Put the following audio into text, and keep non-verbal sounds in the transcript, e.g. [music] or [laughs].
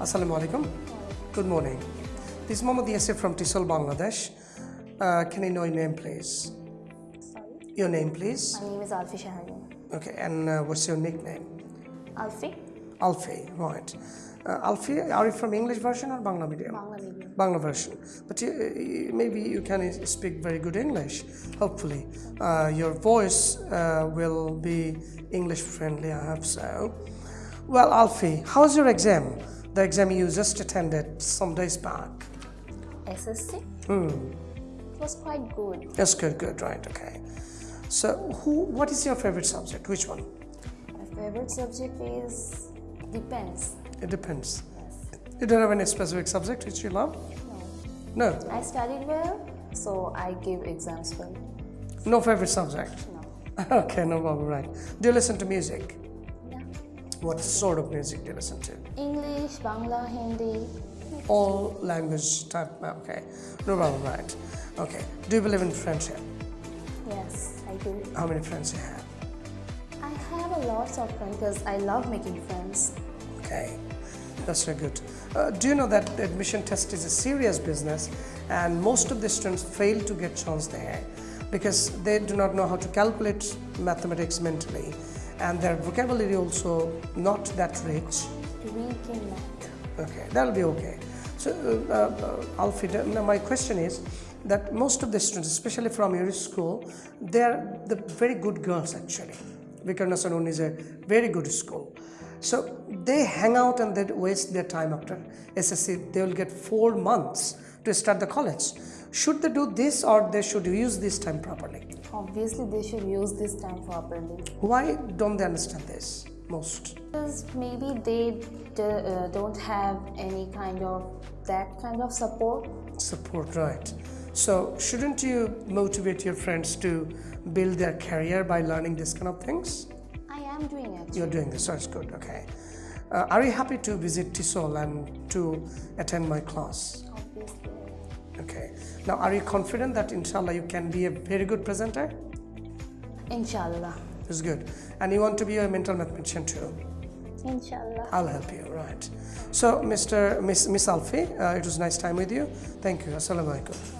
Assalamu alaikum. Good morning. This is Mohammad Yasir from Tisol, Bangladesh. Uh, can I know your name, please? Sorry. Your name, please. My name is Alfi Shaharian. Okay, and uh, what's your nickname? Alfi? Alfi, right. Uh, Alfi, are you from English version or Bangla medium? Bangla medium. Bangla version. But you, uh, maybe you can speak very good English, hopefully. Uh, your voice uh, will be English friendly, I hope so. Well, Alfi, how's your exam? The exam you just attended some days back. SSC? Hmm. It was quite good. That's good, good, right, okay. So, who? what is your favorite subject? Which one? My favorite subject is depends. It depends. Yes. You don't have any specific subject which you love? No. No. I studied well, so I give exams well. No favorite subject? No. [laughs] Okay, no problem, right. Do you listen to music? What sort of music do you listen to? English, Bangla, Hindi. All language type, okay. No problem, right. Okay. Do you believe in friendship? Yes, I do. How many friends you have? I have a lot of friends because I love making friends. Okay, that's very good. Uh, do you know that the admission test is a serious business and most of the students fail to get chance there because they do not know how to calculate mathematics mentally and their vocabulary also not that rich. Okay, that'll be okay. So, uh, uh, Alfi, now my question is that most of the students, especially from your school, they're the very good girls actually. Viqarunnisa Noon is a very good school. So they hang out and they waste their time after SSC. They will get four months to start the college. Should they do this or they should use this time properly? Obviously, they should use this time for properly. Why don't they understand this most? Because maybe they d- uh, don't have any kind of that kind of support. Support, right. So, shouldn't you motivate your friends to build their career by learning this kind of things? I am doing it. You're doing this, so it's good, okay. Uh, are you happy to visit Tisol and to attend my class? Obviously. Okay. Now, are you confident that inshallah you can be a very good presenter? Inshallah. That's good. And you want to be a mental mathematician too? Inshallah. I'll help you, right. So, Mr. Miss, Miss Alfi, uh, it was nice time with you. Thank you. Assalamu alaikum.